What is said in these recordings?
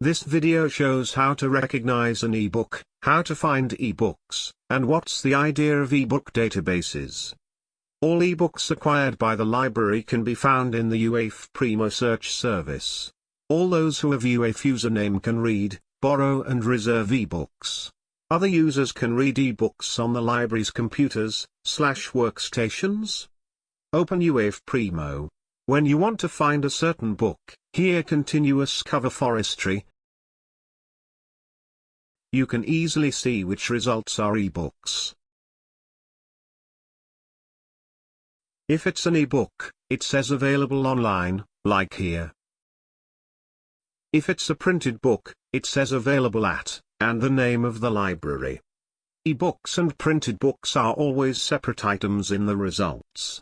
This video shows how to recognize an ebook, how to find ebooks, and what's the idea of ebook databases. All ebooks acquired by the library can be found in the UAF Primo search service. All those who have UWAIF username can read, borrow and reserve ebooks. Other users can read ebooks on the library's computers, slash workstations. Open UAF Primo. When you want to find a certain book, here continuous cover forestry. You can easily see which results are ebooks. If it's an ebook, it says available online, like here. If it's a printed book, it says available at, and the name of the library. E-books and printed books are always separate items in the results.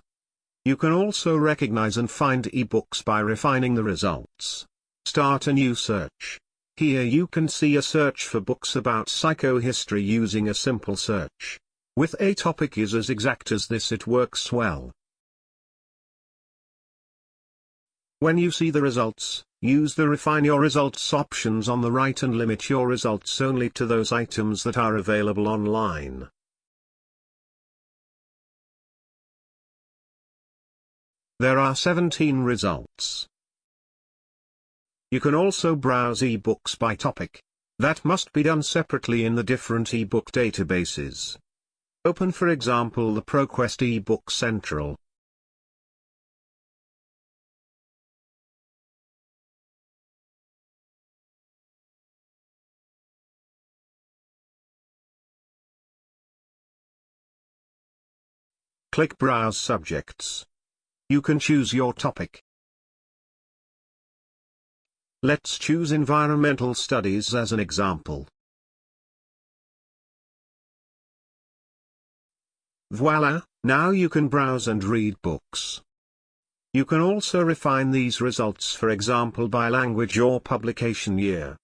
You can also recognize and find e-books by refining the results. Start a new search. Here you can see a search for books about psychohistory using a simple search. With a topic is as exact as this it works well. When you see the results, use the Refine Your Results options on the right and limit your results only to those items that are available online. There are 17 results. You can also browse ebooks by topic. That must be done separately in the different ebook databases. Open for example the ProQuest eBook Central. Click Browse Subjects. You can choose your topic. Let's choose environmental studies as an example. Voila, now you can browse and read books. You can also refine these results for example by language or publication year.